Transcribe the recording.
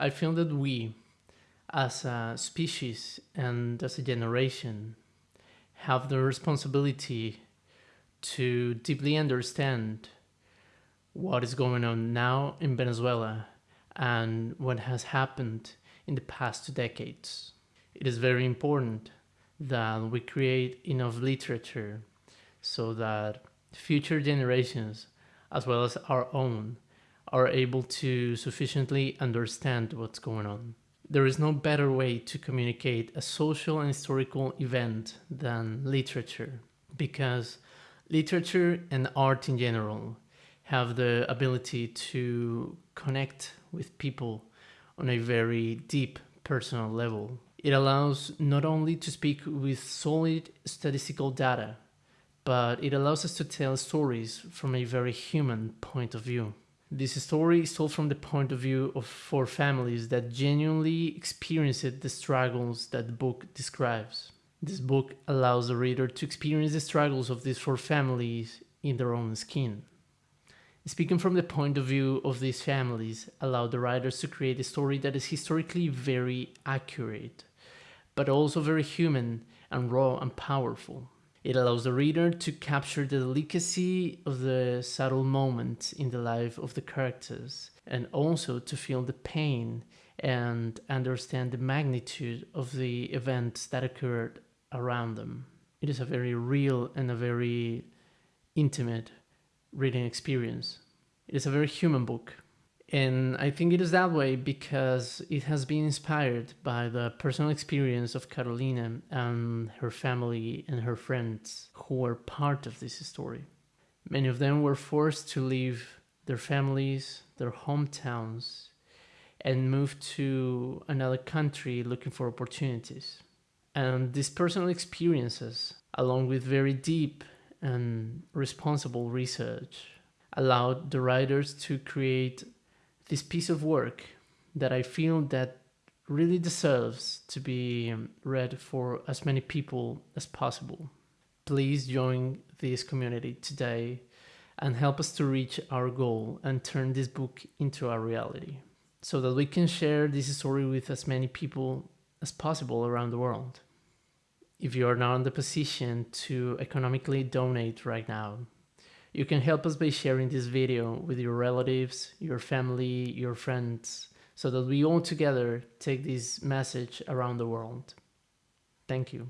I feel that we, as a species and as a generation, have the responsibility to deeply understand what is going on now in Venezuela and what has happened in the past two decades. It is very important that we create enough literature so that future generations, as well as our own, are able to sufficiently understand what's going on. There is no better way to communicate a social and historical event than literature, because literature and art in general have the ability to connect with people on a very deep personal level. It allows not only to speak with solid statistical data, but it allows us to tell stories from a very human point of view. This story is told from the point of view of four families that genuinely experienced the struggles that the book describes. This book allows the reader to experience the struggles of these four families in their own skin. Speaking from the point of view of these families allowed the writers to create a story that is historically very accurate, but also very human and raw and powerful. It allows the reader to capture the delicacy of the subtle moments in the life of the characters and also to feel the pain and understand the magnitude of the events that occurred around them. It is a very real and a very intimate reading experience. It is a very human book. And I think it is that way because it has been inspired by the personal experience of Carolina and her family and her friends who were part of this story. Many of them were forced to leave their families, their hometowns, and move to another country looking for opportunities. And these personal experiences, along with very deep and responsible research, allowed the writers to create this piece of work that I feel that really deserves to be read for as many people as possible. Please join this community today and help us to reach our goal and turn this book into a reality so that we can share this story with as many people as possible around the world. If you are not in the position to economically donate right now, you can help us by sharing this video with your relatives, your family, your friends, so that we all together take this message around the world. Thank you.